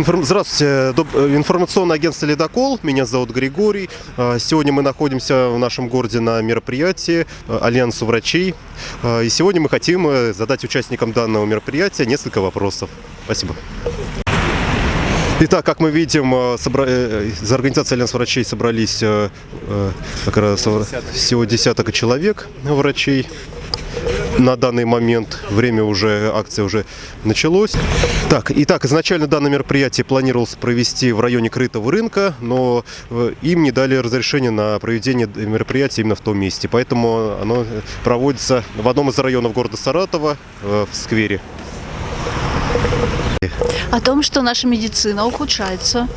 Информ... Здравствуйте, Доб... Э, информационное агентство «Ледокол». Меня зовут Григорий. А, Сегодня мы находимся в нашем городе на мероприятии э, Альянсу врачей. А, И сегодня мы хотим э, задать участникам данного мероприятия несколько вопросов. Спасибо. Итак, как мы видим, собра... за организацией Альянс врачей собрались как раз всего десяток человек врачей. На данный момент время уже, акция уже началось. Так, итак, изначально данное мероприятие планировалось провести в районе крытого рынка, но э, им не дали разрешение на проведение мероприятия именно в том месте. Поэтому оно проводится в одном из районов города Саратова, э, в сквере. О том, что наша медицина ухудшается.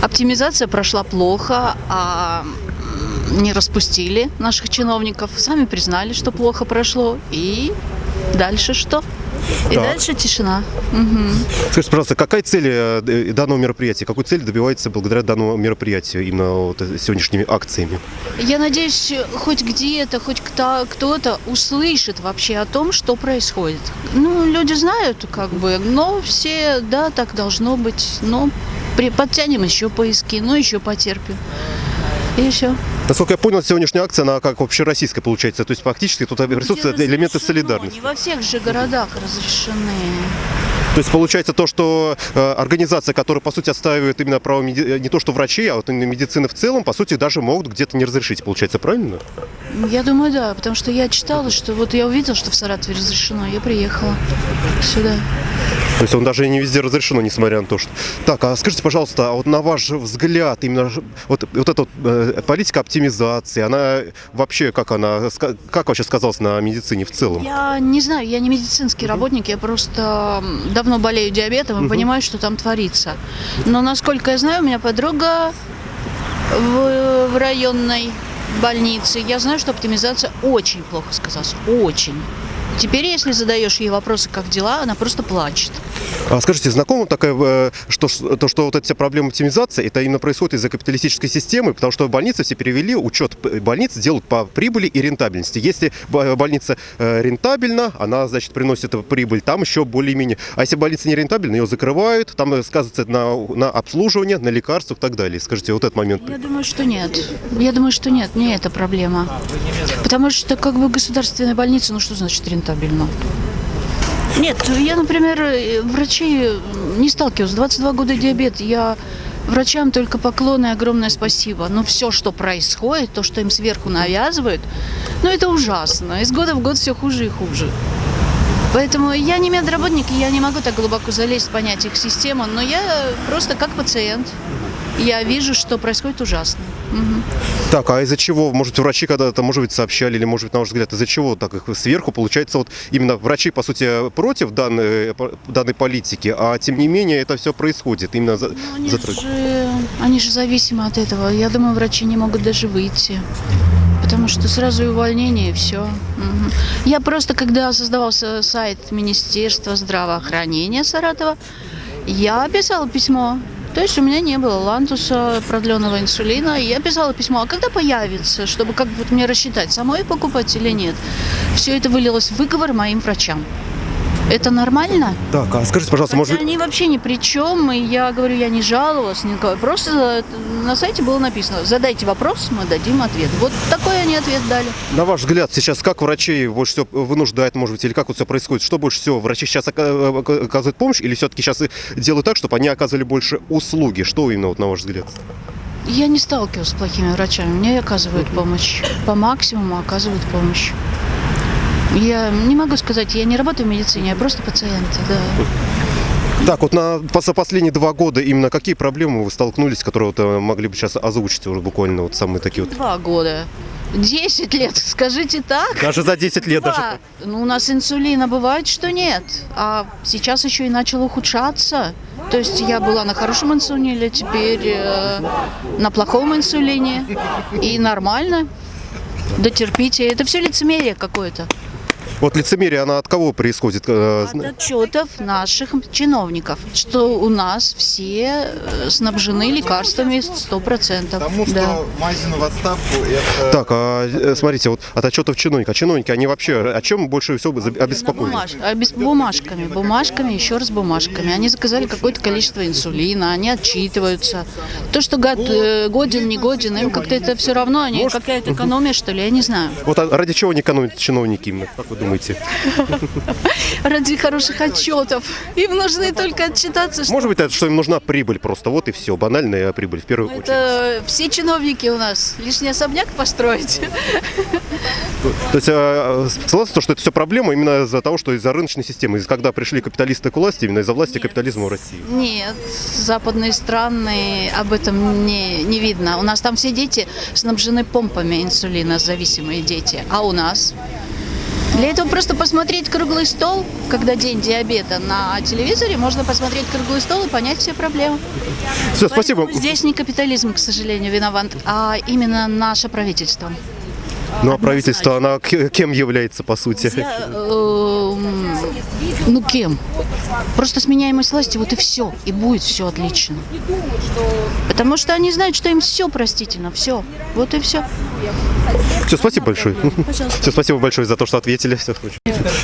Оптимизация прошла плохо, а не распустили наших чиновников. Сами признали, что плохо прошло. И дальше что? И Так. дальше тишина. Мгм. Скажите, пожалуйста, какая цель э, д- данного мероприятия? Какой цель добивается благодаря данному мероприятию, именно вот э, сегодняшними акциями? Я надеюсь, хоть где-то, хоть кто- кто-то услышит вообще о том, что происходит. Ну, люди знают, как бы, но все, да, так должно быть. Но подтянем еще поиски, ну, еще потерпим. И все. Насколько я понял, сегодняшняя акция, она как общероссийская получается. То есть фактически тут присутствуют элементы солидарности. Не во всех же городах разрешены. То есть получается то, что э, организация, которая по сути отстаивает именно право э, не то что врачей, а вот именно медицины в целом, по сути даже могут где-то не разрешить. Получается правильно? Я думаю, да, потому что я читала, что вот я увидела, что в Саратове разрешено, я приехала сюда. То есть он даже не везде разрешено, несмотря на то, что... Так, а скажите, пожалуйста, а вот на ваш взгляд, именно вот, вот эта вот, э, политика оптимизации, она вообще, как она, как вообще сказалась на медицине в целом? Я не знаю, я не медицинский работник, я просто м, давно болею диабетом и понимаю, что там творится. Но насколько я знаю, у меня подруга в, в районной больнице. Я знаю, что оптимизация очень плохо сказалась. Очень. Теперь, если задаешь ей вопросы, как дела, она просто плачет. А скажите, знакомо такая, э, что, то, что вот эти все проблемы оптимизации, это именно происходит из-за капиталистической системы, потому что больницы все перевели, учет больниц делают по прибыли и рентабельности. Если б- больница э, рентабельна, она, значит, приносит прибыль, там еще более-менее. А если больница не рентабельна, ее закрывают, там э, сказывается на, на обслуживание, на лекарствах и так далее. Скажите, вот этот момент. Я думаю, что нет. Я думаю, что нет, не это проблема. Потому что как бы государственная больница, ну что значит рентабельно? Нет, я, например, э, врачей не сталкивалась. 22 года диабет. Я врачам только поклон и огромное спасибо. Но все, что происходит, то, что им сверху навязывают, ну это ужасно. Из года в год все хуже и хуже. Поэтому я не медработник, и я не могу так глубоко залезть, понять их систему, но я просто как пациент. Я вижу, что происходит ужасно. Мгм. Так, а из-за чего? Может, врачи когда-то, может быть, сообщали, или, может быть, на ваш взгляд, из-за чего так их сверху? Получается, вот именно врачи, по сути, против данной, данной политики, а тем не менее это все происходит. Именно за, Ну, Они за- же, они же зависимы от этого. Я думаю, врачи не могут даже выйти. Потому что сразу и увольнение, и все. Я просто, когда создавался сайт Министерства здравоохранения Саратова, я писала письмо. То есть у меня не было лантуса, продленного инсулина. И я писала письмо, а когда появится, чтобы как бы мне рассчитать, самой покупать или нет. Все это вылилось в выговор моим врачам. Это нормально? Так, а скажите, пожалуйста, может Хотя быть... они вообще ни при чем, и я говорю, я не жаловалась никого. Просто на сайте было написано, задайте вопрос, мы дадим ответ. Вот такой они ответ дали. На ваш взгляд, сейчас как врачей больше всего вынуждает, может быть, или как вот все происходит? Что больше всего? Врачи сейчас ока- ока- оказывают помощь или все-таки сейчас делают так, чтобы они оказывали больше услуги? Что именно, вот, на ваш взгляд? Я не сталкивалась с плохими врачами, мне оказывают помощь. По максимуму оказывают помощь. Я не могу сказать, я не работаю в медицине, я просто пациент, да. Так, вот на, за последние два года именно какие проблемы вы столкнулись, которые вот, э, могли бы сейчас озвучить уже буквально вот самые такие вот? Два года. Десять лет, скажите так. Даже за 10 лет даже. Да. Ну, у нас инсулина бывает, что нет. А сейчас еще и начал ухудшаться. То есть я была на хорошем инсулине, теперь э, на плохом инсулине. И нормально. Дотерпите. Это все лицемерие какое-то. Вот лицемерие, она от кого происходит? Э, От отчетов наших чиновников, что у нас все э, снабжены лекарствами 100%. Потому что да. Мазину в отставку это... Так, а э, смотрите, вот от отчетов чиновника. А чиновники, они вообще о чем больше всего обеспокоены? Бумаж- а без бумажками, бумажками, еще раз бумажками. Они заказали какое-то количество инсулина, они отчитываются. То, что год, годен, не годен, им как-то это все равно, они какая-то экономия, что ли, я не знаю. Вот а ради чего не экономят чиновники именно, как вы думаете? Ради хороших отчетов. Им нужны только отчитаться, что Может быть, это, что им нужна прибыль просто, вот и все, банальная прибыль в первую очередь. это все чиновники у нас. Лишний особняк построить. То есть, э, согласны, то, что это все проблема именно из-за того, что из-за рыночной системы, из когда пришли капиталисты к власти, именно из-за власти капитализма в России. Нет, западные страны об этом не, не видно. У нас там все дети снабжены помпами инсулина, зависимые дети. А у нас? Для этого просто посмотреть круглый стол, когда день диабета на телевизоре, можно посмотреть круглый стол и понять все проблемы. Все, спасибо. Поэтому Здесь не капитализм, к сожалению, виноват, а именно наше правительство. Ну а правительство, она кем является по сути? Я, эм, ну кем? Просто сменяемость власти, вот и все. И будет все отлично. Потому что они знают, что им все простительно, все. Вот и все. Все, спасибо большое. Все, спасибо большое за то, что ответили. Очень.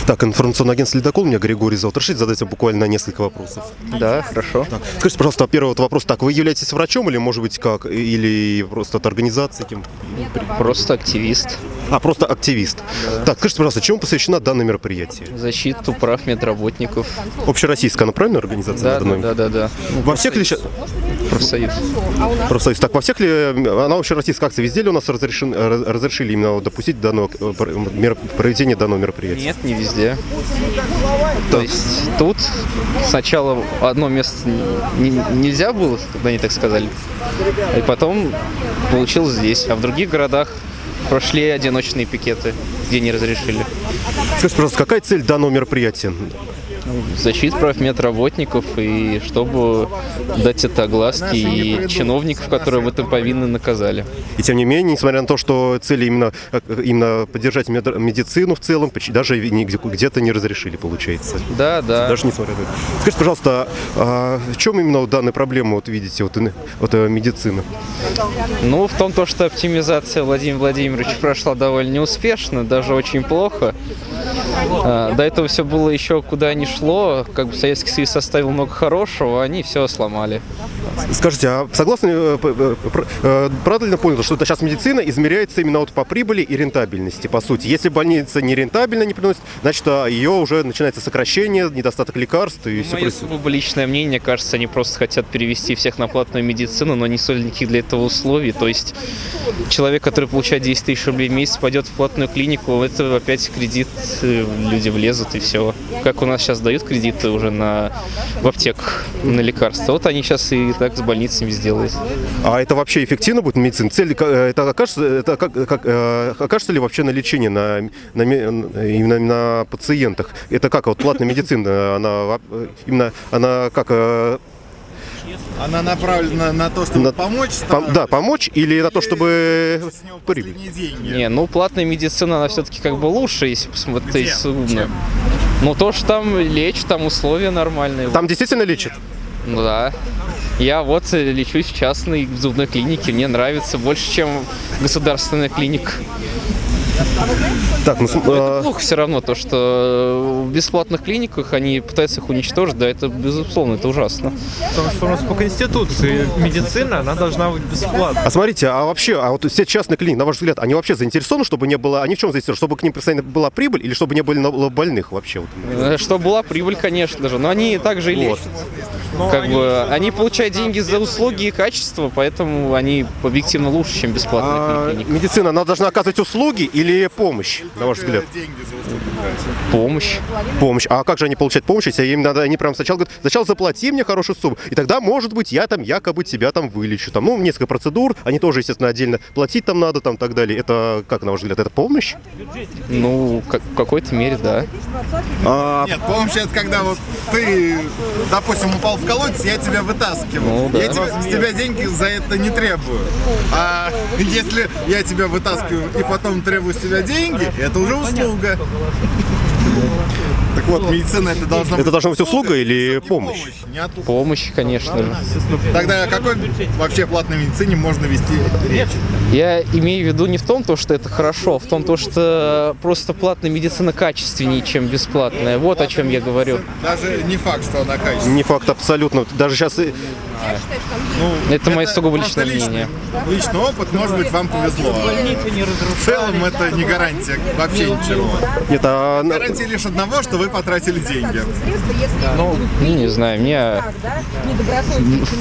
Так, информационное агентство «Ледокол», меня Григорий зовут. Разрешите задать вам буквально несколько вопросов? Да, хорошо. Скажите, пожалуйста, первый вот вопрос. Так, вы являетесь врачом или, может быть, как? Или просто от организации? Кем? Просто активист. А, просто активист. Так, скажите, пожалуйста, чему посвящено данное мероприятие? Защиту прав медработников. Общероссийская, она правильно организация? Да, да, да, да, да. Ну, Во всех ли ща- профсоюз. профсоюз? Так, во всех ли, она общероссийская акция, везде ли у нас разрешен- раз- разрешили именно допустить данного, э, проведение данного мероприятия? Нет, не везде. То есть тут сначала одно место не- нельзя было, когда они так сказали. И потом получилось здесь. А в других городах прошли одиночные пикеты, где не разрешили. Скажите, пожалуйста, какая цель данного мероприятия? Защита прав медработников и чтобы дать это огласки и чиновников, которые в этом повинны, наказали. И тем не менее, несмотря на то, что цели именно, э, именно поддержать мед- медицину в целом, даже где-то не разрешили, получается. Да, да. Даже несмотря на это. Скажите, пожалуйста, а в чем именно данная проблема, вот видите, вот, ин- вот э, медицины? Ну, в том, то, что оптимизация Владимира Владимировича прошла довольно неуспешно, даже очень плохо. А, До этого все было еще куда ни шло, как бы Советский Союз оставил много хорошего, а они все сломали. Скажите, а согласны, э, э, э, правильно понял, что это сейчас медицина измеряется именно вот по прибыли и рентабельности, по сути. Если больница не рентабельно не приносит, значит, а, ее уже начинается сокращение, недостаток лекарств и все Мое происходит. сугубо личное мнение, кажется, они просто хотят перевести всех на платную медицину, но не создали никаких для этого условий. То есть человек, который получает 10 тысяч рублей в месяц, пойдет в платную клинику, это опять кредит, люди влезут и все. Как у нас сейчас дают кредиты уже на, в аптеках на лекарства, вот они сейчас и так с больницами сделают. А это вообще эффективно будет медицина? Цель, э, это окажется, это как, как, э, окажется ли вообще на лечение на, на, ме- именно на пациентах? Это как вот платная медицина, она э, именно она как э, Она направлена на то, чтобы На- помочь пом- старым, да помочь или на то, чтобы деньги. Не, ну платная медицина, она все-таки как бы лучше, если посмотреть. Чем? Ну то, что там лечат, там условия нормальные. Там действительно лечат? Ну да. Я вот э, лечусь в частной зубной клинике, мне нравится больше, чем государственная клиника. Так, ну, Но это э, плохо все равно, то что в бесплатных клиниках они пытаются их уничтожить, да, это безусловно, это ужасно. Потому что у нас по Конституции медицина, она должна быть бесплатной. а смотрите, а вообще, а вот все частные клиники, на ваш взгляд, они вообще заинтересованы, чтобы не было, они в чем заинтересованы, чтобы к ним постоянно была прибыль или чтобы не было больных вообще? Вот? Э, Что была прибыль, конечно же, но они также и Вот. лечат. Как бы они получают деньги за услуги и качество, поэтому они объективно лучше, чем бесплатная А клиника. медицина, она должна оказывать услуги или помощь, на ваш взгляд? Деньги за услуги. Помощь. Помощь. А как же они получают помощь, если им надо, они прям сначала говорят, сначала заплати мне хорошую сумму, и тогда, может быть, я там якобы тебя там вылечу. Там, ну, несколько процедур, они тоже, естественно, отдельно платить там надо, там, так далее. Это, как, на ваш взгляд, это помощь? Ну, как- в какой-то мере, да. А, Нет, помощь это когда вот ты, допустим, упал в колодец, я тебя вытаскиваю. Ну, да. Я тебе- с тебя деньги за это не требую. А если я тебя вытаскиваю и потом требую с тебя деньги, это уже услуга. Так вот, медицина это должна Это должна быть услуга или помощь? не от- Помощь, конечно же. Тогда о какой вообще платной медицине можно вести речь? Я имею в виду не в том, то, что это хорошо, а в том, то, что просто платная медицина качественнее, чем бесплатная. Вот о чем я говорю. Даже не факт, что она качественная. Не факт абсолютно. Даже сейчас Это мое сугубо личное личный- мнение. Личный опыт, может быть, вам повезло. В целом это не гарантия вообще ничего. нет, а Гарантия лишь одного, что вы потратили деньги. Ну, не знаю, меня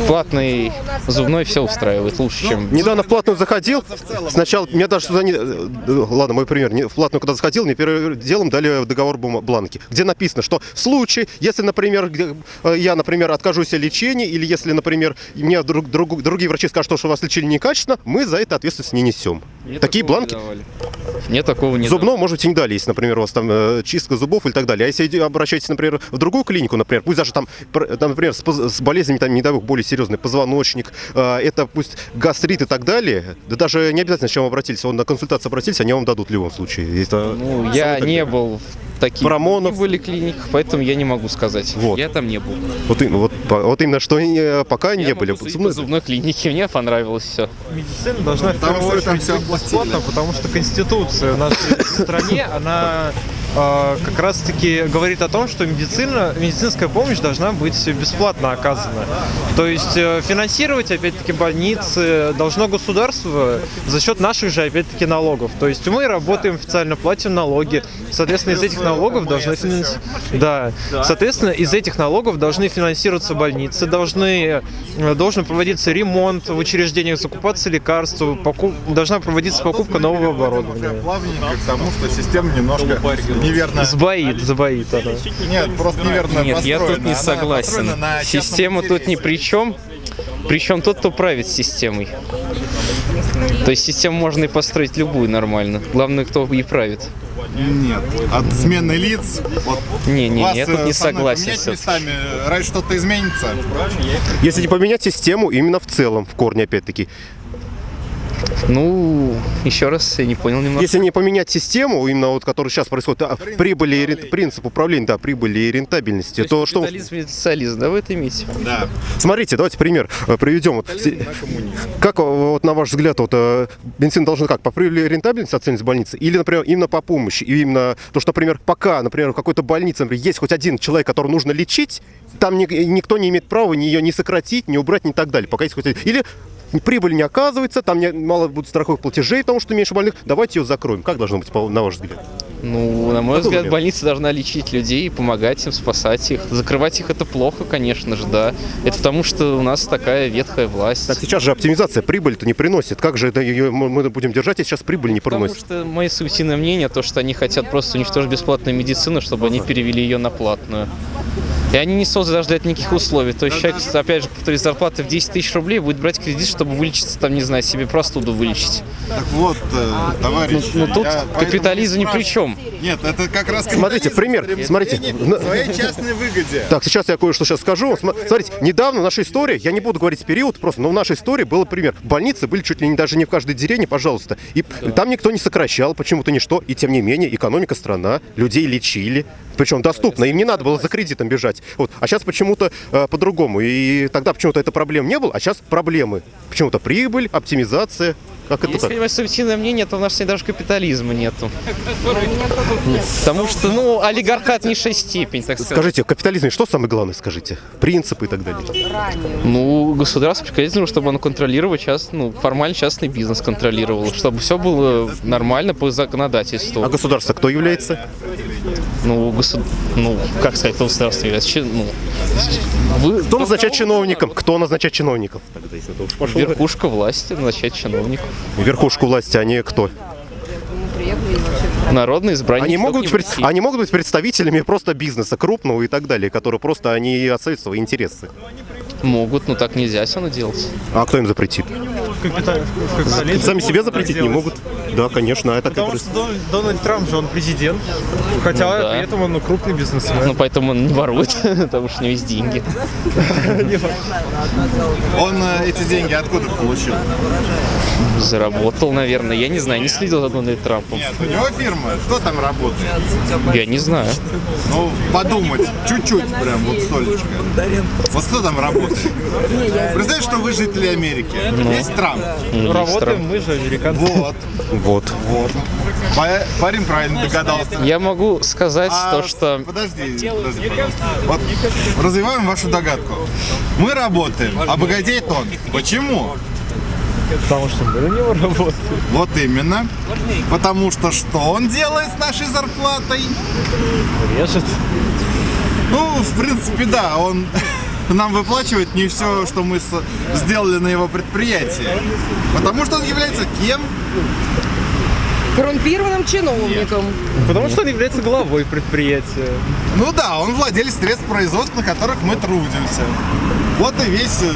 платный зубной все устраивает лучше, чем... недавно в платную заходил. Сначала меня даже сюда не. э, Ладно, мой пример. Не- В платную когда заходил, мне первым делом дали договор бланки, где написано, что в случае, если, например, где, э, я, например, откажусь от лечения, или если, например, мне друг- друг- другие врачи скажут, что у вас лечили некачественно, мы за это ответственность не несем. Мне Такие не бланки давали. Мне такого не Зубного, может быть, и не дали, если, например, у вас там э, чистка зубов или так далее. А если обращаетесь, например, в другую клинику, например, пусть даже там, там, например, с, с болезнями, там, не дай бог, более серьезные, позвоночник, э, это пусть гастрит и так далее, да даже не обязательно, с чем обратились, он на консультацию обратились, они вам дадут в любом случае. Это Ну, я не такой. был в таких Промонов. не были клиниках, поэтому я не могу сказать. Вот. Я там не был. Вот, вот, вот именно, что э, пока не я были. могу судить Зубной- зубной клинике, мне понравилось все. Медицина должна в Потому первую очередь оплатили. бесплатно, потому что Конституция в нашей стране, она э, как раз-таки говорит о том, что медицина, медицинская помощь должна быть бесплатно оказана. То есть э, финансировать, опять-таки, больницы должно государство за счет наших же, опять-таки, налогов. То есть мы работаем официально, платим налоги. Соответственно, из этих налогов должны финанс- Да. Соответственно, из этих налогов должны финансироваться больницы, должны, э, должен проводиться ремонт в учреждениях, закупаться лекарства, покуп- должна проводиться покупка нового оборудования. Плавненько к тому, что система немножко неверно... Сбоит, сбоит она. Нет, просто неверно Нет, я тут не согласен. Система тут ни при чем. Причем тот, кто правит системой. То есть систему можно и построить любую нормально. Главное, кто и правит. Нет, от смены лиц. Вот Не, не, вас, я тут э, не согласен. поменять местами, раньше что-то изменится. Если не поменять систему, именно в целом, в корне опять-таки. Ну, еще раз, я не понял немного. Если не поменять систему, именно вот, которая сейчас происходит, а, прибыли и принцип управления, да, прибыли и рентабельности, то, что... Капитализм и социализм, да, вы это имеете? Да. Смотрите, давайте пример э, приведем. Вот, как, э, вот, на ваш взгляд, вот, э, бензин должен как, по прибыли и рентабельности оценивать больницы? Или, например, именно по помощи? И именно то, что, например, пока, например, в какой-то больнице например, есть хоть один человек, которого нужно лечить, там ни- никто не имеет права ни ее не сократить, не убрать, ни так далее. Пока есть хоть один. Или прибыль не оказывается, там не- мало будет страховых платежей, потому что меньше больных, давайте ее закроем. Как должно быть, на ваш взгляд? Ну, на мой Какой взгляд, вариант? больница должна лечить людей, помогать им, спасать их. Закрывать их это плохо, конечно же, да. Это потому, что у нас такая ветхая власть. Так сейчас же оптимизация прибыль-то не приносит. Как же это ее мы будем держать, если сейчас прибыль не Потому приносит? что мое субъективное мнение, то, что они хотят просто уничтожить бесплатную медицину, чтобы они перевели ее на платную. И они не созданы даже для этого никаких условий. То есть человек, опять же, повторюсь, зарплаты в 10 тысяч рублей будет брать кредит, чтобы вылечиться, там, не знаю, себе простуду вылечить. Так вот, э, товарищ. Ну, тут я поэтому капитализм ни при чем. Нет, это как раз Смотрите, пример, смотрите. своей частной выгоде. Так, сейчас я кое-что сейчас скажу. Смотрите, недавно в нашей истории, я не буду говорить период просто, но в нашей истории был пример. Больницы были чуть ли не даже не в каждой деревне, пожалуйста. И там никто не сокращал, почему-то ничто. И тем не менее, экономика страна, людей лечили. Причем доступно, им не надо было за кредитом бежать. Вот. А сейчас почему-то э, по-другому. И тогда почему-то это проблем не было, а сейчас проблемы. Почему-то прибыль, оптимизация. Как это Если так? мое субъективное мнение, то в нашей стране даже капитализма нету. Потому что, ну, олигархат низшая степень, так сказать. Скажите, в капитализме что самое главное, скажите? Принципы и так далее. Ну, государство приказано, чтобы оно контролировало част, ну, формально частный бизнес контролировало, чтобы все было нормально по законодательству. А государство кто является? Ну, госу... ну, как сказать, кто государство является? Чи- Ну, вы... Кто назначает чиновником? Кто назначает чиновников? Тогда, если это уж пошло. Верхушка власти назначает чиновников. Верхушку власти, они кто? Народные избранники. Они могут, пред- они могут быть представителями просто бизнеса крупного и так далее, которые просто они отстают свои интересы. Могут, но так нельзя все равно делать. А кто им запретит? Капитализме Сами себе запретить не могут. Да, конечно, это как Потому раз- что Дон- Дональд Трамп же он президент, хотя Ну да. при этом он крупный бизнесмен. Ну, поэтому он не ворует, потому что у него есть деньги. Он э, эти деньги откуда получил? Заработал, наверное. Я не знаю, не следил за Дональдом Трампом. Нет, у него фирма. Кто там работает? Я не знаю. Ну, подумать. Чуть-чуть прям вот столечко. Вот кто там работает? Представь, что вы жители Америки. Есть Трамп. Есть Работаем мы же, американцы. Вот. Вот. Вот. Па- Парень правильно догадался. Я могу сказать А, то, что... Подожди, подожди, пожалуйста. Вот развиваем вашу догадку. Мы работаем, а богатеет он. Почему? Потому что мы на него работаем. Вот именно. Потому что что он делает с нашей зарплатой? Режет. Ну, в принципе, да, он нам выплачивает не все, что мы сделали на его предприятии. Потому что он является кем? коррумпированным чиновником. Потому что он является главой предприятия. Ну да, он владелец средств производства, на которых мы трудимся. Вот и весь э,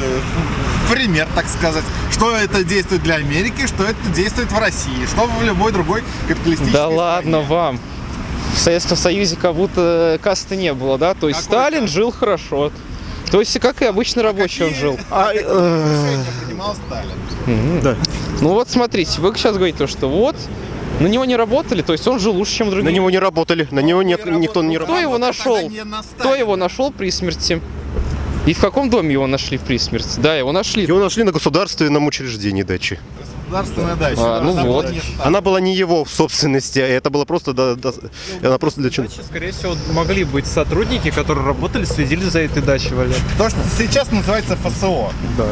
пример, так сказать. Что это действует для Америки, что это действует в России, что в любой другой капиталистической Да стране. ладно вам. В Советском Союзе как будто касты не было, да? То есть Какой Сталин жил хорошо. То есть как и обычный рабочий он жил. А, э, Решение принимал Сталин. да. Ну вот смотрите, вы сейчас говорите, то, что вот на него не работали, то есть он жил лучше, чем На другие. него не работали, на него не- никто не Кто работал. его тогда нашел? на Кто его нашел при смерти? И в каком доме его нашли при смерти? Да, его нашли. Его нашли на государственном учреждении дачи. Государственная дача. А, ну Она вот. была не. Она была не его в собственности, а это было просто, да, да, она просто для чего? Дачи, скорее всего, могли быть сотрудники, которые работали, следили за этой дачей, Валер. То, что сейчас называется ФСО. Да.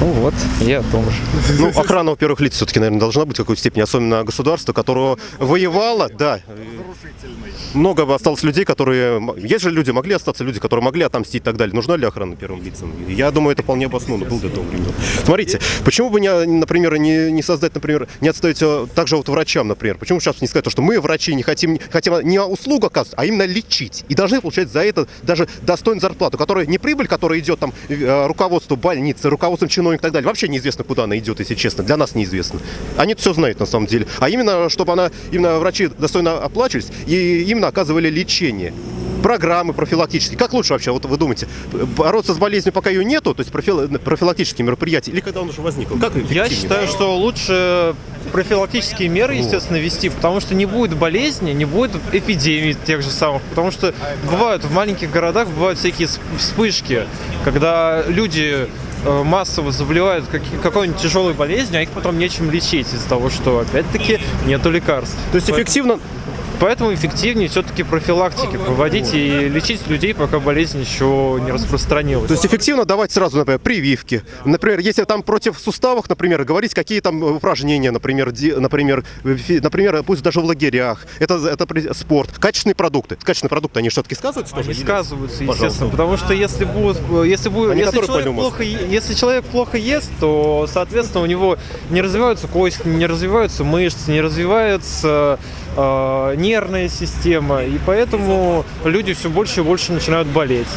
Ну вот, я о том же. Ну, охрана, во-первых, лиц все-таки, наверное, должна быть в какой-то степени, особенно государство, которое воевало, да. Много бы осталось людей, которые... Есть же люди, могли остаться люди, которые могли отомстить и так далее. Нужна ли охрана первым лицам? Я думаю, это вполне обоснованно было до того времени. Смотрите, почему бы, не, например, не, не создать, например, не отставить также вот врачам, например? Почему сейчас не сказать, то, что мы, врачи, не хотим, хотим не услугу оказывать, а именно лечить. И должны получать за это даже достойную зарплату, которая не прибыль, которая идет там э, руководству больницы, руководством чиновников и так далее. Вообще неизвестно, куда она идет, если честно. Для нас неизвестно. Они все знают на самом деле. А именно, чтобы она, именно врачи достойно оплачивались и именно оказывали лечение. Программы профилактические. Как лучше вообще, вот вы думаете, бороться с болезнью, пока ее нету, то есть профил- профилактические мероприятия, или когда он уже возник? Как Я считаю, что лучше профилактические меры, естественно, вести, потому что не будет болезни, не будет эпидемий тех же самых, потому что бывают в маленьких городах бывают всякие сп- вспышки, когда люди массово заболевают какой-нибудь тяжелой болезнью, а их потом нечем лечить из-за того, что опять-таки нету лекарств. То есть эффективно, Поэтому эффективнее все-таки профилактики проводить и лечить людей, пока болезнь еще не распространилась. То есть эффективно давать сразу, например, прививки. Например, если там против суставов, например, говорить, какие там упражнения, например, де- например, фи- например, пусть даже в лагерях. Это, это спорт. Качественные продукты. Качественные продукты, они все-таки сказываются тоже? Они Или- сказываются, Пожалуйста. естественно, потому что если будет, если будет, если человек, плохо, если человек плохо ест, то, соответственно, у него не развиваются кости, не развиваются мышцы, не развивается э, нервная система, и поэтому люди все больше и больше начинают болеть.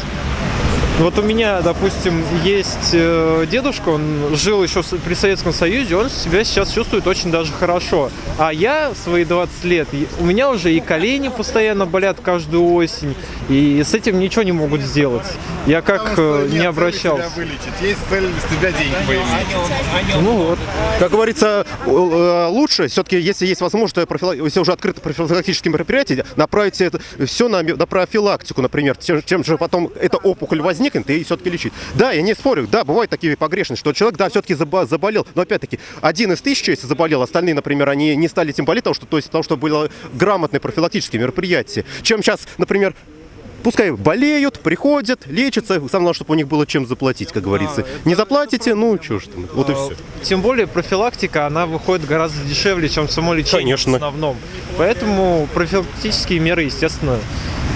Вот у меня, допустим, есть э, дедушка, он жил еще при Советском Союзе, он себя сейчас чувствует очень даже хорошо. А я в свои 20 лет, у меня уже и колени постоянно болят каждую осень, и с этим ничего не могут сделать. Я как э, не обращался. вылечить, есть цель с тебя денег поиметь. Ну вот. Как говорится, лучше все-таки, если есть возможность, если уже открыто профилактические мероприятия, направить это все на, на профилактику, например, чем, чем же потом эта опухоль возникнет и все-таки лечить. Да, я не спорю, да, бывают такие погрешности, что человек, да, все-таки заболел, но опять-таки один из тысячи, если заболел, остальные, например, они не стали этим болеть, потому что, то есть, потому что было грамотные профилактические мероприятия. Чем сейчас, например, Пускай болеют, приходят, лечатся, самое главное, чтобы у них было чем заплатить, как говорится. Не заплатите, ну что ж там, вот и все. Тем более профилактика, она выходит гораздо дешевле, чем само лечение Конечно. в основном. Поэтому профилактические меры, естественно,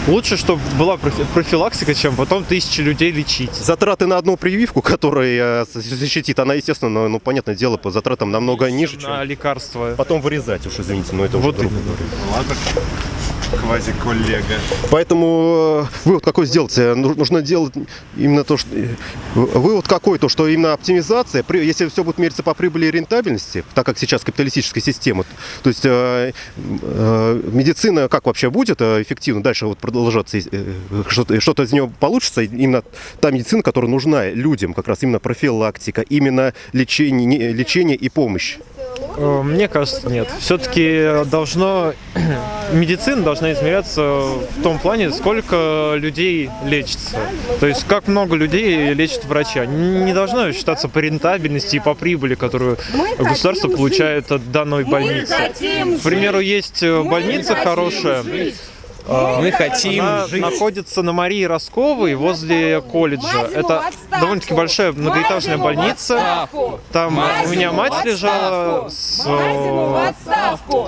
лучше, чтобы была профи- профилактика, чем потом тысячи людей лечить. Затраты на одну прививку, которая э, защитит, она, естественно, ну, ну, понятное дело, по затратам намного ниже, чем На лекарства. потом вырезать уж, извините, но это уже Вот грубо именно. говоря. Квази-коллега. Поэтому э, вывод какой сделайте? Ну- Нужно делать именно то, что... э, Вывод какой? То, что именно оптимизация, если все будет мериться по прибыли и рентабельности, так как сейчас капиталистическая система, то есть э, медицина как вообще будет эффективно дальше вот продолжаться, что-то, из нее получится, именно та медицина, которая нужна людям, как раз именно профилактика, именно лечение, лечение и помощь. Э, Мне кажется, нет. Все-таки должно медицина должна измеряться в том плане, сколько людей лечится. То есть как много людей лечат врача. Не должно считаться по рентабельности и по прибыли, которую государство получает от данной больницы. К примеру, есть э, больница хорошая. Мы хотим Она жить. находится на Марии Росковой возле колледжа. Это довольно-таки большая многоэтажная больница. Там у меня мать лежала с... э,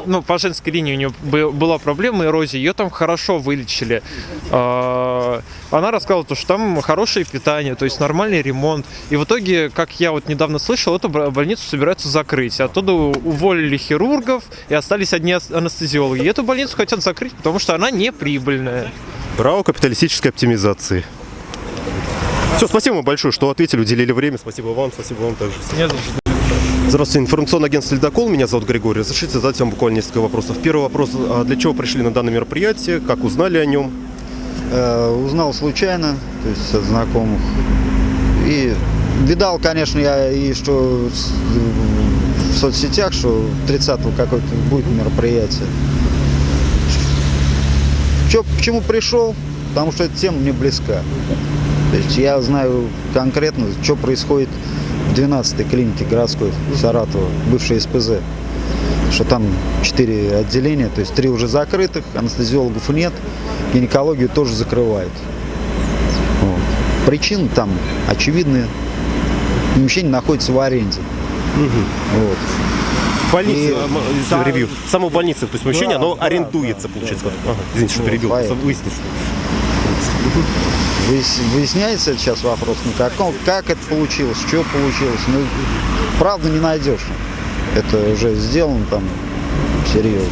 Ну, по женской линии у нее бы- была проблема эрозии. Ее там хорошо вылечили. А, Она рассказывала, то, что там хорошее питание, то есть нормальный ремонт. И в итоге, как я вот недавно слышал, эту больницу собираются закрыть. Оттуда уволили хирургов и остались одни анестезиологи. И эту больницу хотят закрыть, потому что она не прибыльная. Право капиталистической оптимизации. Все, спасибо вам большое, что ответили, уделили время. Спасибо вам, спасибо вам также. Здравствуйте, информационное агентство «Ледокол». Меня зовут Григорий. Разрешите задать вам буквально несколько вопросов. Первый вопрос. а Для чего пришли на данное мероприятие? Как узнали о нем? Э, узнал случайно, то есть от знакомых. И видал, конечно, я и что в соцсетях, что 30-го какое-то будет мероприятие. Чё, почему пришел? Потому что эта тема мне близка. То есть я знаю конкретно, что происходит в 12-й клинике городской Саратова, бывшей СПЗ. Что там 4 отделения, то есть 3 уже закрытых, анестезиологов нет, гинекологию тоже закрывают. Вот. Причины там очевидные. Помещение находится в аренде. Вот. Больница, И- а, м, Да. ревью. Само больница, то есть помещение, Да, оно да, арендуется, да, получается. да, Ага, извините, что Вот, перебил. поэтому. Выяснить, что... Выяс- Выясняется сейчас вопрос, ну как, как это получилось, что получилось. Ну, правда не найдешь. Это уже сделано там серьезно.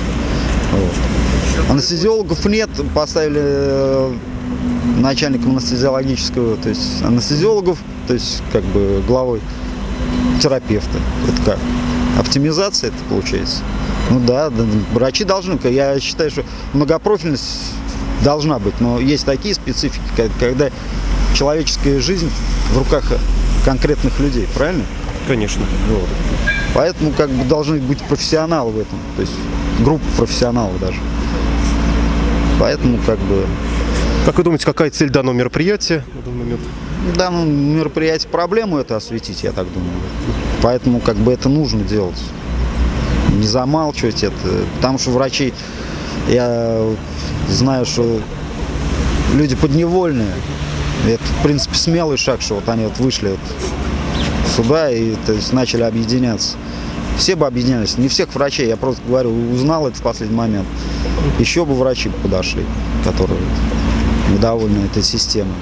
Вот. Анестезиологов нет, поставили э, начальником анестезиологического, то есть анестезиологов, то есть как бы главой терапевта. Это как? Оптимизация это получается? Ну да, да, врачи должны, я считаю, что многопрофильность должна быть, но есть такие специфики, когда человеческая жизнь в руках конкретных людей, правильно? Конечно. Вот. Поэтому как бы должны быть профессионалы в этом, то есть группа профессионалов даже. Поэтому как бы Как вы думаете, какая цель данного мероприятия на данный момент? в данном мероприятии проблему это осветить, я так думаю. Поэтому как бы это нужно делать. Не замалчивать это. Потому что врачи, я знаю, что люди подневольные. Это, в принципе, смелый шаг, что вот они вот вышли вот сюда и то есть, начали объединяться. Все бы объединялись. Не всех врачей, я просто говорю, узнал это в последний момент. Еще бы врачи подошли, которые недовольны этой системой.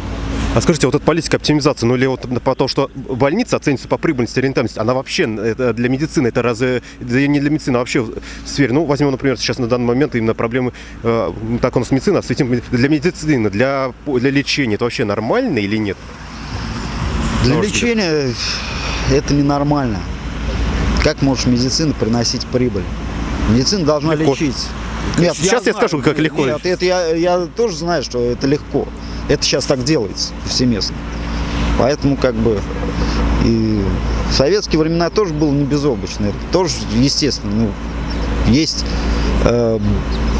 А скажите, вот эта политика оптимизации, ну или вот по то, что больница оценивается по прибыльности рентабельности, она вообще это для медицины, это разве да не для медицины, а вообще в сфере, ну возьмем, например, сейчас на данный момент именно проблемы, э, так у нас медицина, осветим для медицины, для, для лечения, это вообще нормально или нет? Для взгляд. лечения это ненормально. Как может медицина приносить прибыль? Медицина должна Легко. лечить. Нет, Сейчас я скажу, как легко. Нет, это я, я тоже знаю, что это легко. Это сейчас так делается повсеместно. Поэтому как бы и в советские времена тоже было не безоблачно. Это тоже естественно. Ну, есть э,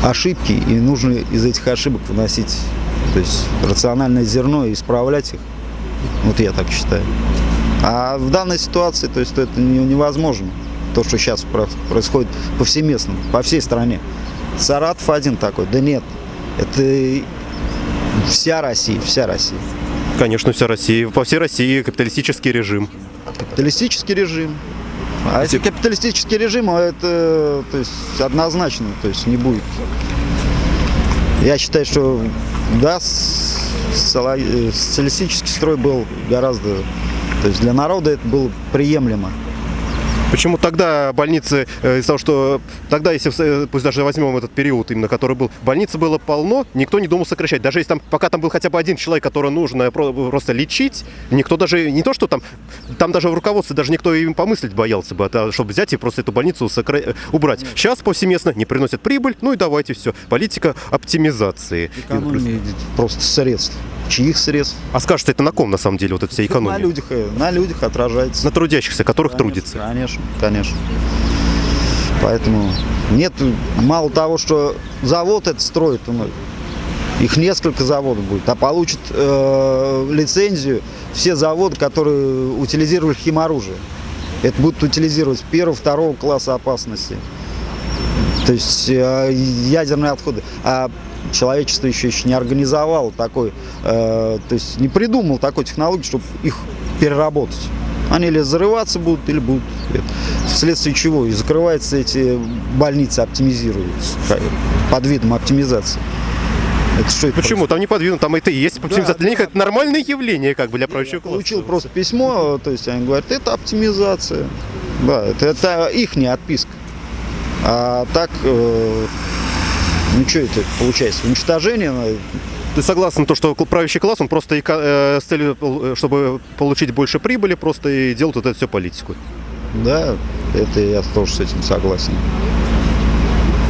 ошибки, и нужно из этих ошибок выносить то есть рациональное зерно и исправлять их. Вот я так считаю. А в данной ситуации, то есть это не- невозможно. То, что сейчас про- происходит повсеместно, по всей стране. Саратов один такой, да нет. Это вся Россия, вся Россия. Конечно, вся Россия, по всей России капиталистический режим. Капиталистический режим. А если капиталистический режим, а это то есть, однозначно то есть, не будет. Я считаю, что да, э, социалистический строй был гораздо... То есть для народа это было приемлемо. Почему тогда больницы, э, из-за того, что тогда, если, э, пусть даже возьмем этот период, именно который был, больницы было полно, никто не думал сокращать. Даже если там, пока там был хотя бы один человек, которого нужно про- просто лечить, никто даже, не то, что там, там даже в руководстве даже никто им помыслить боялся бы, это, чтобы взять и просто эту больницу сокра- э, убрать. Сейчас повсеместно не приносят прибыль, ну и давайте все. Политика оптимизации. Экономия просто средств. Чьих средств? А скажете, это на ком на самом деле вот эта вся На экономия? людях, э, на людях отражается. На трудящихся, которых Конечно, трудится. Конечно, конечно. Поэтому нет, мало того, что завод это строит, ну, их несколько заводов будет, а получат э, лицензию все заводы, которые утилизировали химоружие. Это будут утилизировать первого, второго класса опасности. То есть э, ядерные отходы. А человечество еще, еще не организовало такой, э, то есть не придумал такой технологии, чтобы их переработать. Они или взрываться будут, или будут. Вследствие чего и закрываются эти больницы, оптимизируются под видом оптимизации. Это что это Почему? Там не подвинут, там это и есть оптимизация. Для них это нормальное явление, как бы, для правящего класса. Получил просто письмо, то есть они говорят, это оптимизация. Да, это, это их отписка. А так, э, ну что это получается? Уничтожение Ты согласен, то, что правящий класс, он просто эко- э, с целью, э, чтобы получить больше прибыли, просто и делает вот это все политику. Да, это я тоже с этим согласен.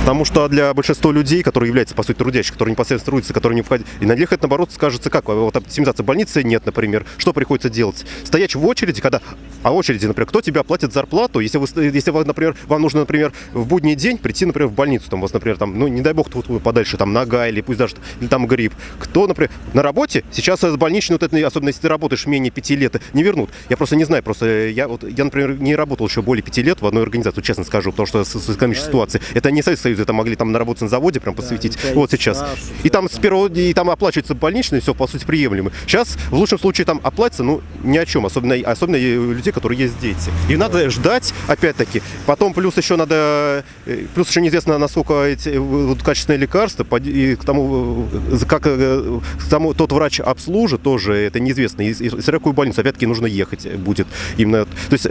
Потому что для большинства людей, которые являются, по сути, трудящих, которые непосредственно трудятся, которые не входят, и на них это, наоборот, скажется как? Вот оптимизация больницы нет, например. Что приходится делать? Стоять в очереди, когда... А очереди, например, кто тебе оплатит зарплату, если, вы, если вы, например, вам нужно, например, в будний день прийти, например, в больницу, там у вас, например, там, ну, не дай бог, тут подальше, там, нога или пусть даже, или там грипп. Кто, например, на работе, сейчас с больничной, вот это, особенно если ты работаешь менее пяти лет, не вернут. Я просто не знаю, просто я, вот, я, например, не работал еще более пяти лет в одной организации, честно скажу, потому что с, с экономической ситуацией. Это не Советский Это могли там наработать на заводе, прям посвятить. вот сейчас. И там с первого, и там оплачивается больничный, все, по сути, приемлемо. Сейчас, в лучшем случае, там оплатится, ну, ни о чем, особенно, особенно у людей, которые есть дети. И надо ждать, опять-таки. Потом плюс еще надо, э, плюс еще неизвестно, насколько эти вот, качественные лекарства, и к тому, э, как э, к тому тот врач обслужит, тоже это неизвестно. И, и в какую больницу, опять-таки, нужно ехать будет. Именно, то есть,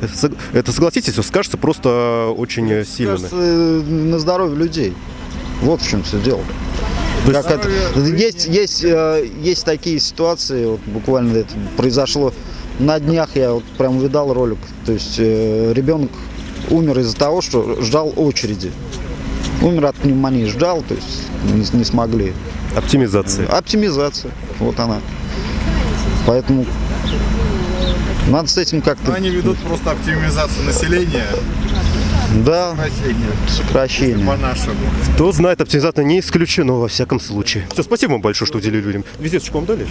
это, согласитесь, скажется просто очень сильно. Кажется, на здоровье людей. Вот в чем все дело. Как это, есть, есть, э, есть такие ситуации, вот буквально это произошло на днях, я вот прям видал ролик, то есть э, ребенок умер из-за того, что ждал очереди. Умер от пневмонии, ждал, то есть не, не смогли. Оптимизация. Оптимизация, вот она. Поэтому надо с этим как-то, они ведут просто оптимизацию населения, да, сокращение сокращение. по-нашему. Кто знает, оптимизация не исключено во всяком случае. Все, спасибо вам большое, что уделили людям. Визиточку вам дали?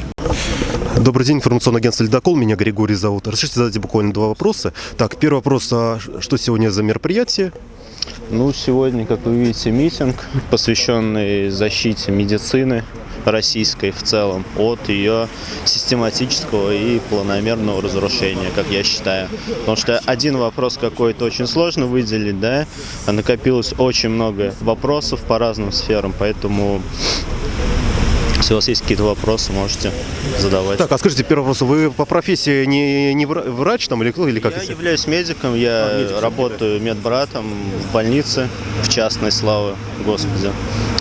Добрый день, информационное агентство «Ледокол». Меня Григорий зовут. Разрешите задать буквально два вопроса. Так, первый вопрос. А что сегодня за мероприятие? Ну, сегодня, как вы видите, митинг, посвященный защите медицины российской в целом от ее систематического и планомерного разрушения, как я считаю. Потому что один вопрос какой-то очень сложно выделить, да, накопилось очень много вопросов по разным сферам, поэтому если у вас есть какие-то вопросы, можете задавать. Так, а скажите, первый вопрос. Вы по профессии не, не вра- врач там или кто? Или как? Я являюсь медиком, я А, медик, работаю медбратом в больнице, в частной, славы Господи.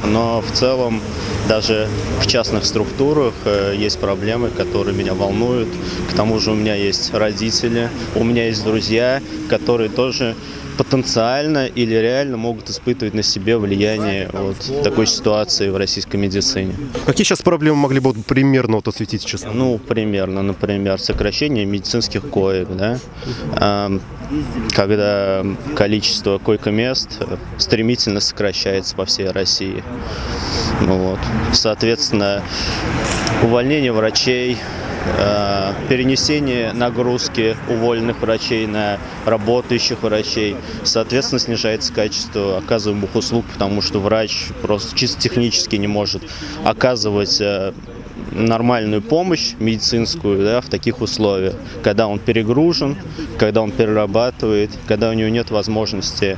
Но в целом даже в частных структурах э, есть проблемы, которые меня волнуют. К тому же у меня есть родители, у меня есть друзья, которые тоже потенциально или реально могут испытывать на себе влияние вот такой ситуации в российской медицине. Какие сейчас проблемы могли бы вот примерно вот осветить сейчас? Ну, примерно, например, сокращение медицинских коек, да, когда количество койко-мест стремительно сокращается по всей России. Ну Вот. Соответственно, увольнение врачей, э, перенесение нагрузки уволенных врачей на работающих врачей. Соответственно, снижается качество оказываемых услуг, потому что врач просто чисто технически не может оказывать э, нормальную помощь медицинскую да, в таких условиях, когда он перегружен, когда он перерабатывает, когда у него нет возможности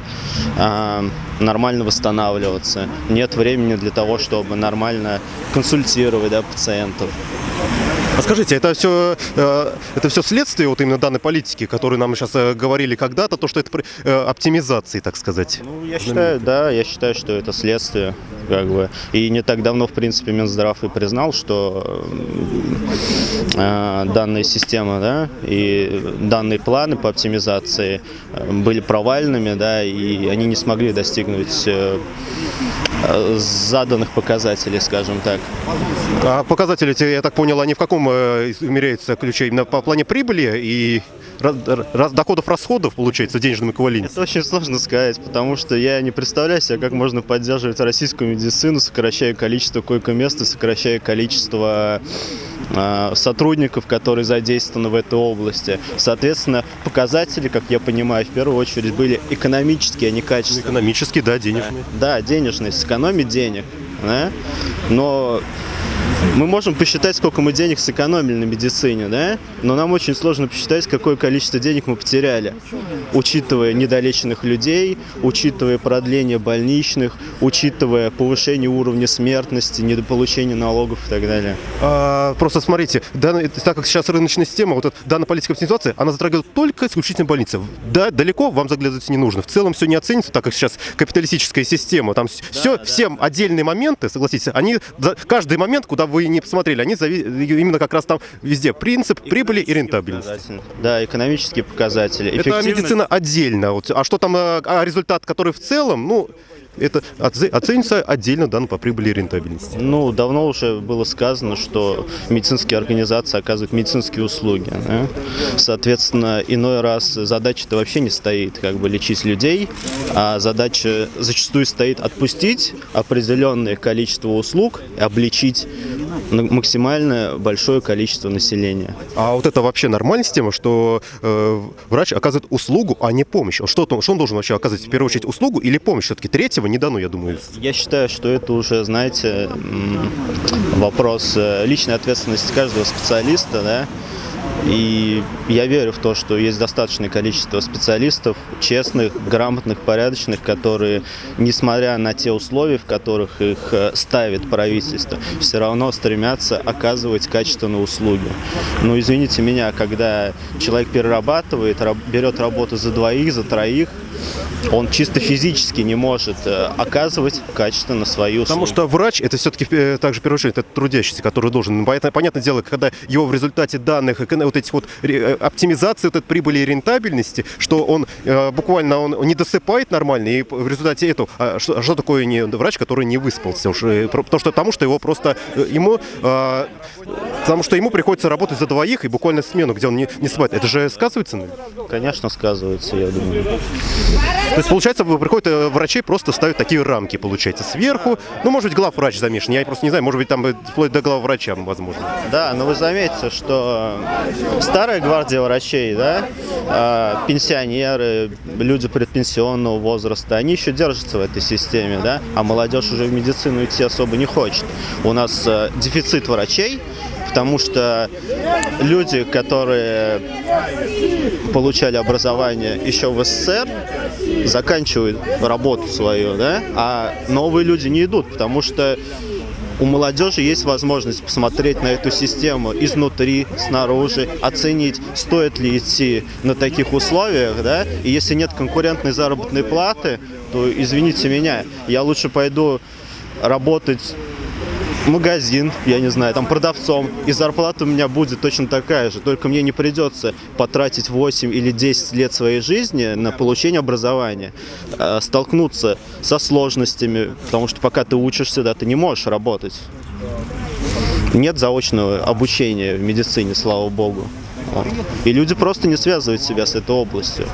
э, нормально восстанавливаться, нет времени для того, чтобы нормально консультировать да, пациентов. А скажите, это все, э, это все следствие вот именно данной политики, которую нам сейчас э, говорили когда-то, то, что это э, оптимизации, так сказать? Ну, я считаю, да, я считаю, что это следствие, как бы. И не так давно, в принципе, Минздрав и признал, что э, данная система, да, и данные планы по оптимизации э, были провальными, да, и они не смогли достигнуть э, заданных показателей, скажем так. А показатели, я так понял, они в каком измеряются ключе? Именно по плане прибыли и ра- ра- доходов, расходов, получается, в денежном эквиваленте? Это очень сложно сказать, потому что я не представляю себе, как можно поддерживать российскую медицину, сокращая количество койко-мест и сокращая количество э, сотрудников, которые задействованы в этой области. Соответственно, показатели, как я понимаю, в первую очередь были экономические, а не качественные. Экономически, да, денежные. Да, денежные, сэкономить денег. да. Но мы можем посчитать, сколько мы денег сэкономили на медицине, да? Но нам очень сложно посчитать, какое количество денег мы потеряли, учитывая недолеченных людей, учитывая продление больничных, учитывая повышение уровня смертности, недополучение налогов и так далее. А, просто смотрите, данная- так как сейчас рыночная система, вот эта данная политика оптимизации, она затрагивает только исключительно больницы. Да, далеко вам заглядывать не нужно. В целом все не оценится, так как сейчас капиталистическая система. Там все, всем отдельные моменты, согласитесь, они каждый момент, куда вы не посмотрели, они зави- именно как раз там везде принцип прибыли и рентабельности. Показатели. Да, экономические показатели. Это медицина отдельно. А что там, а, а результат, который в целом, ну, это оценится отдельно данные по прибыли и рентабельности. Ну, давно уже было сказано, что медицинские организации оказывают медицинские услуги. да. Соответственно, иной раз задача-то вообще не стоит, как бы лечить людей, а задача зачастую стоит отпустить определенное количество услуг на- максимально большое количество населения. А вот это вообще нормальная система, что э, врач оказывает услугу, а не помощь? Что, то- что он должен вообще оказывать? В первую очередь услугу или помощь? Все-таки третьего не дано, я думаю. Я считаю, что это уже, знаете, вопрос э, личной ответственности каждого специалиста, да. И я верю в то, что есть достаточное количество специалистов, честных, грамотных, порядочных, которые, несмотря на те условия, в которых их э, ставит правительство, все равно стремятся оказывать качественные услуги. Но извините меня, когда человек перерабатывает, раб- берет работу за двоих, за троих, он чисто физически не может э, оказывать качественно свои услуги. Потому что врач это все-таки также в первую очередь это трудящийся, который должен. Понятно- Понятное дело, когда его в результате данных, эко- вот этих вот э, оптимизации вот этой прибыли и рентабельности, что он э, буквально он не досыпает нормально, и в результате этого, а что, а что такое не врач, который не выспался? Уж, э, потому что потому что его просто э, ему э, потому что ему приходится работать за двоих и буквально смену, где он не, не спает. Это же сказывается на нем? Конечно, сказывается, я думаю. То есть, получается, приходят э, врачей, просто ставят такие рамки, получается, сверху. Ну, может быть, главврач замешан. Я просто не знаю, может быть, там э, вплоть до главврача, возможно. Да, но вы заметите, что старая гвардия врачей, да, э, пенсионеры, люди предпенсионного возраста, они еще держатся в этой системе, да, а молодежь уже в медицину идти особо не хочет. У нас э, дефицит врачей, потому что люди, которые получали образование еще в СССР, заканчивают работу свою, да, а новые люди не идут, потому что у молодежи есть возможность посмотреть на эту систему изнутри, снаружи, оценить, стоит ли идти на таких условиях, да, и если нет конкурентной заработной платы, то, извините меня, я лучше пойду работать магазин, я не знаю, там продавцом, и зарплата у меня будет точно такая же, только мне не придется потратить 8 или 10 лет своей жизни на получение образования, э, столкнуться со сложностями, потому что пока ты учишься, да, ты не можешь работать. Нет заочного обучения в медицине, слава богу. И люди просто не связывают себя с этой областью.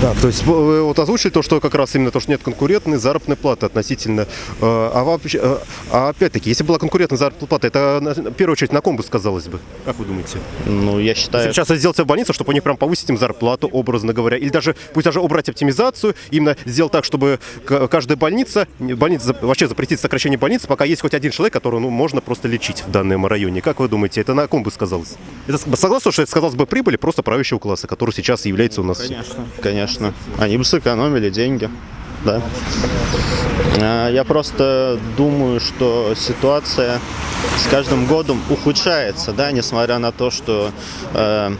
Да, то есть вы вот озвучили то, что как раз именно то, что нет конкурентной заработной платы относительно. э, А, вообще, э, а опять-таки, если была конкурентная заработная плата, это на- в первую очередь на ком бы сказалось бы? Как вы думаете? Ну, я считаю... Если сейчас сделать в больницу, чтобы у них прям повысить им зарплату, образно говоря, или даже пусть даже убрать оптимизацию, именно сделать так, чтобы каждая больница, больница вообще запретить сокращение больницы, пока есть хоть один человек, которого ну, можно просто лечить в данном районе. Как вы думаете, это на ком бы сказалось? Это с- согласны, что это сказалось бы прибыли просто правящего класса, который сейчас является у нас? Конечно, конечно. Они бы сэкономили деньги, да. А, Я просто думаю, что ситуация с каждым годом ухудшается, да, несмотря на то, что э,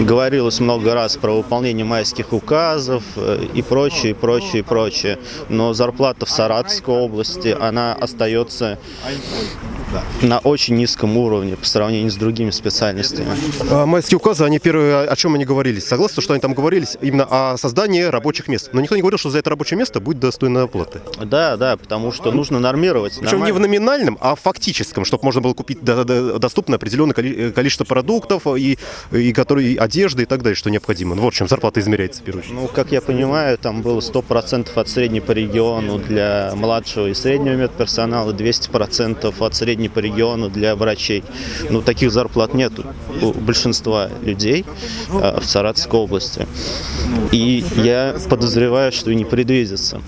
говорилось много раз про выполнение майских указов э, и прочее, и прочее, и прочее. Но зарплата в Саратовской области, она остается на очень низком уровне по сравнению с другими специальностями. А, Майские указы, они первые, о чем они говорились? Согласны, что они там говорились именно о создании рабочих мест. Но никто не говорил, что за это рабочее место будет достойная оплата. Да, да, потому что нужно нормировать. Причем не в Нормально. номинальном, а в фактическом, чтобы можно было купить до- до- доступно определенное коли- количество продуктов и, и, которые, и одежды и так далее, что необходимо. Ну, Вот чем зарплата измеряется в первую очередь. Ну, как я понимаю, там было 100% от средней по региону для младшего и среднего медперсонала, 200% от средней по региону для врачей. Ну, таких зарплат нет у большинства людей а, в Саратовской области. И я подозреваю, что и не предвидится.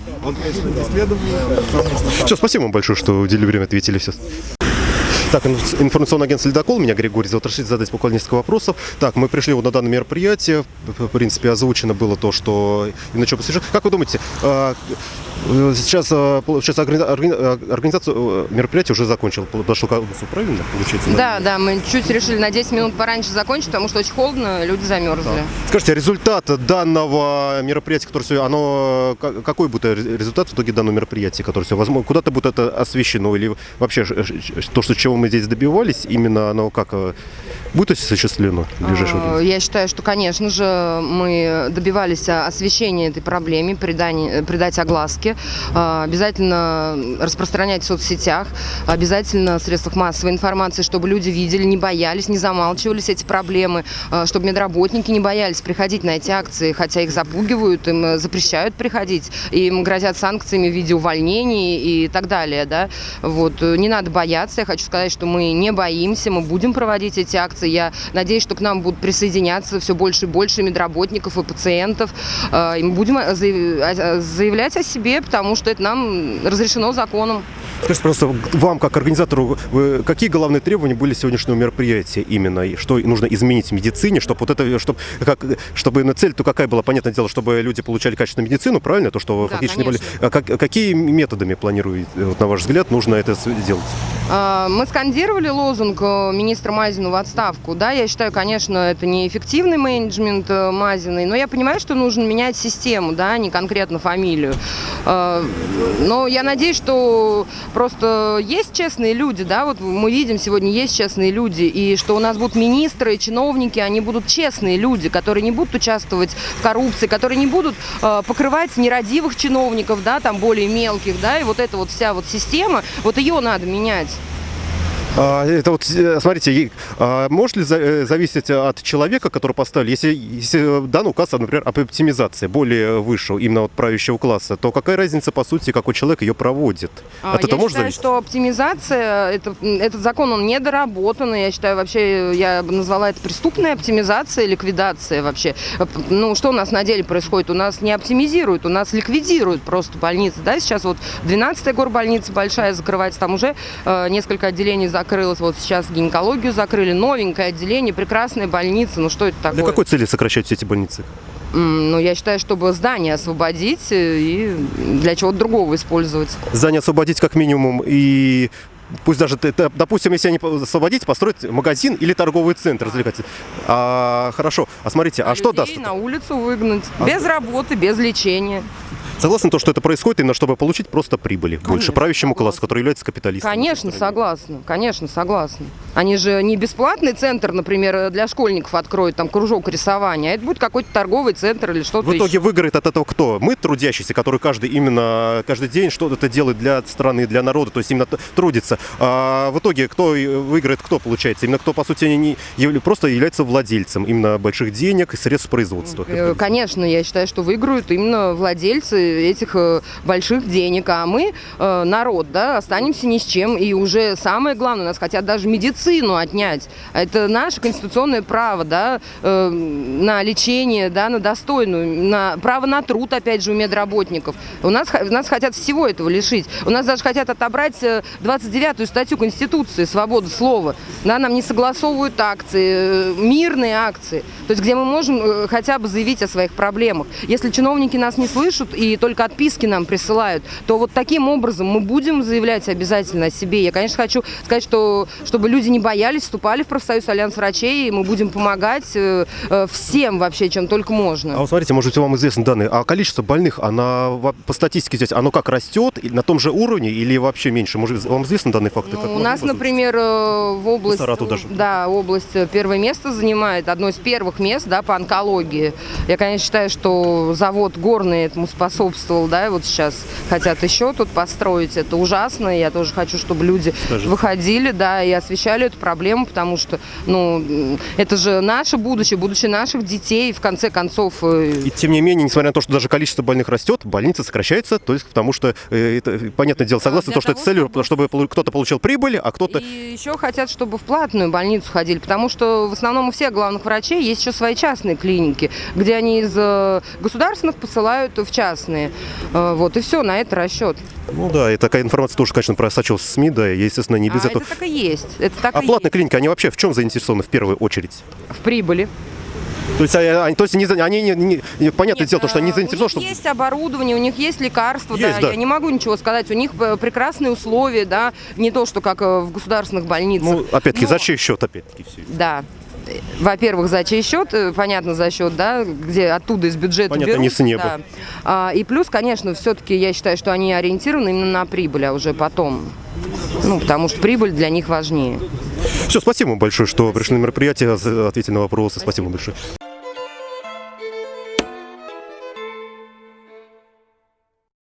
Все, спасибо вам большое, что уделили время, ответили все. Так, инф- информационное агентство «Ледокол», меня Григорий зовут, разрешите задать буквально несколько вопросов. Так, мы пришли вот на данное мероприятие, в принципе, озвучено было то, что именно что посвящено. Как вы думаете, а, э, сейчас, а, органи- органи- а, организация э, мероприятия уже закончила, подошел к концу, правильно, получается? Да, да, мы чуть решили на 10 минут пораньше закончить, потому что очень холодно, люди замерзли. Скажите, результат данного мероприятия, которое сегодня, оно, ка- какой будет ре- результат в итоге данного мероприятия, которое сегодня, возможно, куда-то будет это освещено, или вообще то, что, чего мы здесь добивались, именно оно как, э, будет осуществлено в ближайшее А, время? Я считаю, что, конечно же, мы добивались а, освещения этой проблемы, придания- придать огласке, обязательно распространять в соцсетях, обязательно в средствах массовой информации, чтобы люди видели, не боялись, не замалчивались эти проблемы, чтобы медработники не боялись приходить на эти акции, хотя их запугивают, им э, запрещают приходить, им грозят санкциями в виде увольнений и так далее, да. Вот, э, не надо бояться, я хочу сказать, что мы не боимся, мы будем проводить эти акции, я надеюсь, что к нам будут присоединяться все больше и больше медработников и пациентов, Э, и мы будем э, заяв- заявлять о себе, потому что это нам разрешено законом. Скажите, просто вам, как организатору, какие главные требования были сегодняшнего мероприятия именно? И что нужно изменить в медицине, чтобы вот это, чтобы, как, чтобы на цель, то какая была, понятное дело, чтобы люди получали качественную медицину, правильно? То, что Да, фактически не были. конечно. А как- какие методами планируете, вот, на ваш взгляд, нужно это сделать? А, Мы скандировали лозунг э, министра Мазина в отставку. Да, я считаю, конечно, это неэффективный менеджмент э, Мазиной, но я понимаю, что нужно менять систему, да, а не конкретно фамилию. А, Но я надеюсь, что просто есть честные люди, да, вот мы видим сегодня есть честные люди, и что у нас будут министры, чиновники, они будут честные люди, которые не будут участвовать в коррупции, которые не будут э, покрывать нерадивых чиновников, да, там более мелких, да, и вот эта вот вся вот система, вот ее надо менять. А, это вот, э, смотрите, а, может ли э, зависеть от человека, который поставили, если, если данный указ, например, об оптимизации более высшего, именно от правящего класса, то какая разница, по сути, какой человек ее проводит? А, от я этого может считаю, зависеть? что оптимизация, это, этот закон, он недоработан. и Я считаю, вообще, я бы назвала это преступная оптимизация, ликвидация вообще. Э, Ну, что у нас на деле происходит? У нас не оптимизируют, у нас ликвидируют просто больницы. Да, сейчас вот 12-я горбольница большая закрывается, там уже э, несколько отделений закрылось. Вот сейчас гинекологию закрыли, новенькое отделение, прекрасная больница. Ну, что это такое? Для какой цели сокращать все эти больницы? Ну, я считаю, чтобы здание освободить э, и для чего-то другого использовать. Здание освободить как минимум и пусть даже, допустим, если они освободить, построить магазин или торговый центр развлекательный. А, хорошо, а смотрите, а, что даст? на улицу выгнать. А без работы, без лечения. Согласны то, что это происходит именно чтобы получить просто прибыли больше правящему классу, который является капиталистом? Конечно, согласна, конечно, согласна. Они же не бесплатный центр, например, для школьников откроют там кружок рисования, а это будет какой-то торговый центр или что-то В итоге еще. выиграет от этого кто? Мы, трудящиеся, который каждый именно каждый день что-то делает для страны, для народа, то есть именно трудится. А в итоге кто выиграет, кто получается? Именно кто, по сути, не просто является владельцем именно больших денег и средств производства. Э, Конечно, я считаю, что выиграют именно владельцы этих э, больших денег, а мы, э, народ, да, останемся ни с чем. И уже самое главное, нас хотят даже медицину отнять. Это наше конституционное право, да, э, на лечение, да, на достойную, на право на труд, опять же, у медработников. У нас, нас хотят всего этого лишить. У нас даже хотят отобрать э, 29-ю статью Конституции «Свобода слова». Да, нам не согласовывают акции, мирные акции, то есть где мы можем хотя бы заявить о своих проблемах. Если чиновники нас не слышат и только отписки нам присылают, то вот таким образом мы будем заявлять обязательно о себе. Я, конечно, хочу сказать, что чтобы люди не боялись, вступали в профсоюз Альянс врачей, и мы будем помогать э, э, всем вообще, чем только можно. А вот смотрите, может быть, вам известны данные, а количество больных, она по статистике здесь, оно как растет, И на том же уровне или вообще меньше? Может, вам известны данные факты? Ну, у нас, например, э, в Саратов даже. да, область первое место занимает, одно из первых мест, да, по онкологии. Я, конечно, считаю, что завод горный этому способствовал, да, и вот сейчас хотят еще тут построить. Это ужасно. Я тоже хочу, чтобы люди Скажите. выходили, да, и освещали эту проблему, потому что, ну, это же наше будущее, будущее наших детей, в конце концов. э, И тем не менее, несмотря на то, что даже количество больных растет, больница сокращается, то есть потому что, э, это, понятное дело, согласно для то, что это целью, чтобы- кто-то получил прибыль, а кто-то... И еще хотят, чтобы в платную больницу ходили, потому что в основном у всех главных врачей есть еще свои частные клиники, где они из э, государственных посылают в частные. Э, Вот, и все, на это расчет. Ну да, и такая информация тоже, конечно, просочилась в СМИ, да, и, естественно, не без а этого. это так и есть. Это так А и платные есть. клиники, они вообще в чем заинтересованы в первую очередь? В прибыли. То есть, а- они, то есть за- они, не, не- не- понятное Нет, дело, то, что они э, заинтересованы, У них есть оборудование, у них есть лекарства, Есть, да. Я не могу ничего сказать. У них э, прекрасные условия, да, не то, что как в государственных больницах. Ну, опять-таки, Но- за чей счет, опять-таки, все. Да. Во-первых, за чей счет, э, понятно, за счет, да, где оттуда из бюджета Понятно, берут. не с неба. да. А, и плюс, конечно, все-таки я считаю, что они ориентированы именно на прибыль, а уже потом. Ну, потому что прибыль для них важнее. Все, спасибо вам большое, что пришли на мероприятие, ответили на вопросы. Спасибо большое.